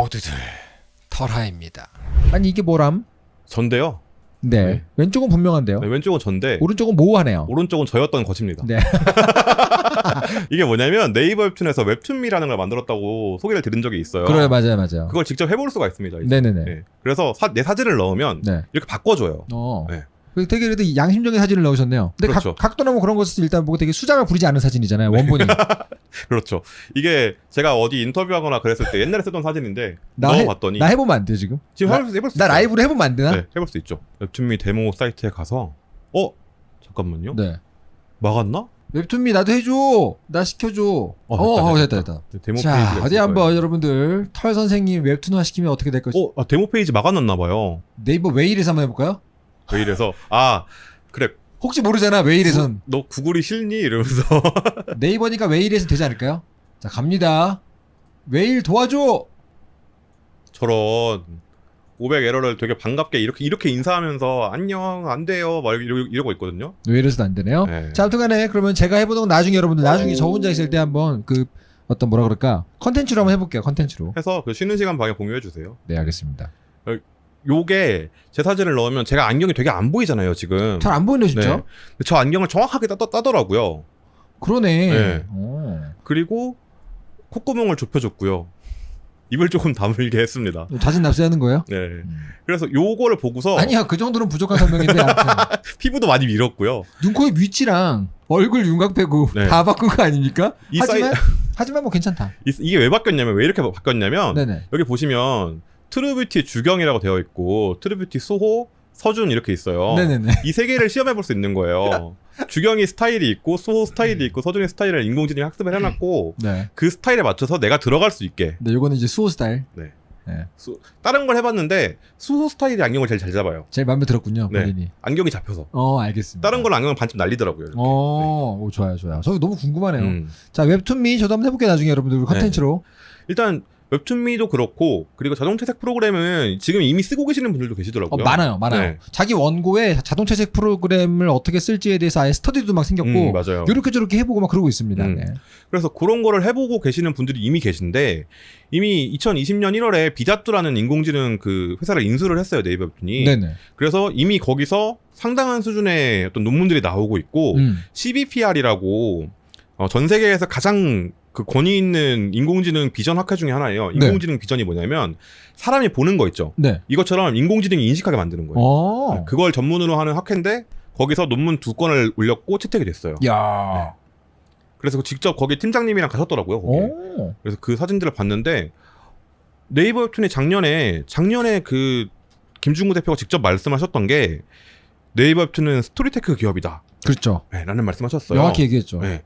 모두들 털하입니다. 아니 이게 뭐람? 전데요. 네. 네. 왼쪽은 분명한데요. 네, 왼쪽은 전데 오른쪽은 모호하네요. 오른쪽은 저였던 것입니다. 네. 이게 뭐냐면 네이버 웹툰에서 웹툰미라는 걸 만들었다고 소개를 들은 적이 있어요. 그래 맞아요 맞아요. 그걸 직접 해볼 수가 있습니다. 이제. 네네네. 네. 그래서 사- 내 사진을 넣으면 네. 이렇게 바꿔줘요. 어. 네. 되게 그래도 양심적인 사진을 넣으셨네요. 근데 그렇죠. 각, 각도나 뭐 그런 것을 일단 보고 되게 수작을 부리지 않은 사진이잖아요. 원본이. 그렇죠. 이게 제가 어디 인터뷰하거나 그랬을 때 옛날에 쓰던 사진인데 나, 해, 넣어봤더니 나 해보면 안 돼 지금? 지금 나, 해볼, 수- 해볼 수 나 있어요. 라이브로 해보면 안 되나? 네, 해볼 수 있죠. 웹툰미 데모 사이트에 가서 어 잠깐만요. 네. 막았나? 웹툰미 나도 해줘. 나 시켜줘. 어, 어, 됐다, 됐다, 됐다. 네, 데모 자, 페이지가 어디 한번 거예요. 여러분들 털 선생님 웹툰화 시키면 어떻게 될 것이? 어 아, 데모 페이지 막아놨나 봐요. 네이버 웨일에서 한번 해볼까요? 왜 이래서 아 그래 혹시 모르잖아 웨일에선 너 구글이 싫니 이러면서 네이버니까 웨일에서 되지 않을까요? 자 갑니다. 웨일 도와줘. 저런 500 에러를 되게 반갑게 이렇게 이렇게 인사하면서 안녕 안 돼요 막 이러, 이러고 있거든요. 웨일에서도 안 되네요. 네. 자 아무튼간에 그러면 제가 해보는 건 나중에 여러분들 나중에 저 혼자 있을 때 한번 그 어떤 뭐라 그럴까 컨텐츠로 한번 해볼게요 컨텐츠로. 해서 그 쉬는 시간 방에 공유해 주세요. 네 알겠습니다. 요게 제 사진을 넣으면 제가 안경이 되게 안 보이잖아요 지금. 잘 안 보이네 진짜. 네. 저 안경을 정확하게 따, 따더라고요. 그러네. 네. 어. 그리고 콧구멍을 좁혀줬고요. 입을 조금 다물게 했습니다. 자진 납세하는 거예요? 네. 음. 그래서 요거를 보고서 아니야 그 정도는 부족한 설명인데 피부도 많이 밀었고요. 눈, 코, 입 위치랑 얼굴 윤곽 빼고 네. 다 바꾼 거 아닙니까? 이 하지만 하지만 뭐 괜찮다. 이, 이게 왜 바뀌었냐면 왜 이렇게 바뀌었냐면 네네. 여기 보시면 True Beauty 주경이라고 되어 있고 True Beauty 수호 서준 이렇게 있어요. 네네네. 이 세 개를 시험해 볼 수 있는 거예요. 주경이 스타일이 있고 수호 스타일이 있고 서준이 스타일을 인공지능이 학습을 해놨고 네. 그 스타일에 맞춰서 내가 들어갈 수 있게 네, 요거는 이제 수호 스타일. 네. 네. 수- 다른 걸 해봤는데 수호 스타일이 안경을 제일 잘 잡아요. 제일 마음에 들었군요, 네. 본인이. 안경이 잡혀서 어, 알겠습니다. 다른 걸 안경을 반쯤 날리더라고요. 이렇게. 어, 오, 좋아요, 좋아요. 저 너무 궁금하네요. 음. 자, 웹툰 미 저도 한번 해볼게요, 나중에 여러분들 컨텐츠로. 일단 웹툰미도 그렇고 그리고 자동 채색 프로그램은 지금 이미 쓰고 계시는 분들도 어, 계시더라고요. 많아요, 많아요. 네. 자기 원고에 자동 채색 프로그램을 어떻게 쓸지에 대해서 아예 스터디도 막 생겼고, 음, 맞아요. 요렇게 저렇게 해보고 막 그러고 있습니다. 음. 네. 그래서 그런 거를 해보고 계시는 분들이 이미 계신데 이미 2020년 1월에 비자뚜라는 인공지능 그 회사를 인수를 했어요 네이버 웹툰이. 네네. 그래서 이미 거기서 상당한 수준의 어떤 논문들이 나오고 있고 음. CBPR이라고 어, 전 세계에서 가장 그 권위 있는 인공지능 비전 학회 중에 하나예요. 인공지능 비전이 뭐냐면 사람이 보는 거 있죠. 네. 이것처럼 인공지능이 인식하게 만드는 거예요. 어. 네, 그걸 전문으로 하는 학회인데 거기서 논문 두 건을 올렸고 채택이 됐어요. 야. 그래서 직접 거기 팀장님이랑 가셨더라고요. 거기. 오. 그래서 그 사진들을 봤는데 네이버 웹툰이 작년에 작년에 그 김중구 대표가 직접 말씀하셨던 게 네이버 웹툰은 story tech 기업이다. 그렇죠. 네, 라는 말씀하셨어요. 명확히 얘기했죠. 네.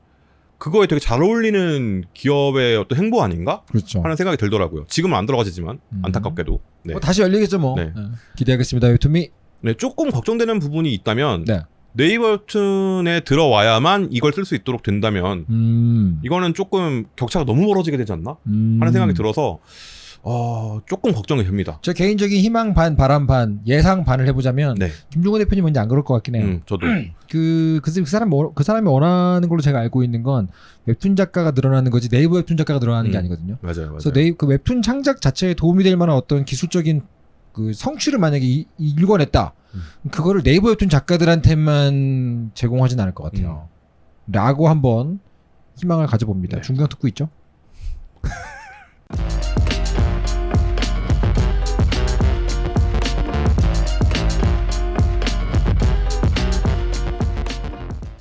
그거에 되게 잘 어울리는 기업의 어떤 행보 아닌가 그렇죠. 하는 생각이 들더라고요. 지금은 안 들어가지지만 음. 안타깝게도. 네. 뭐 다시 열리겠죠, 뭐. 네. 네. 기대하겠습니다, 웹툰미. 네, 조금 걱정되는 부분이 있다면 네. 네이버 웹툰에 들어와야만 이걸 쓸 수 있도록 된다면 음. 이거는 조금 격차가 너무 멀어지게 되지 않나 음. 하는 생각이 들어서 어, 조금 걱정이 됩니다. 저 개인적인 희망 반, 바람 반, 예상 반을 해보자면 네, 김준구 대표님 왠지 안 그럴 것 같긴 해요. 음, 저도 그, 그, 그 사람, 그 사람이 원하는 걸로 제가 알고 있는 건 웹툰 작가가 늘어나는 거지 네이버 웹툰 작가가 늘어나는 게 음. 아니거든요. 맞아요, 맞아요. 그래서 네이 그 웹툰 창작 자체에 도움이 될 만한 어떤 기술적인 그 성취를 만약에 이, 이- 일궈냈다. 음. 그거를 네이버 웹툰 작가들한테만 제공하진 않을 것 같아요. 라고 한번 희망을 가져봅니다. 네. 중경 듣고 있죠?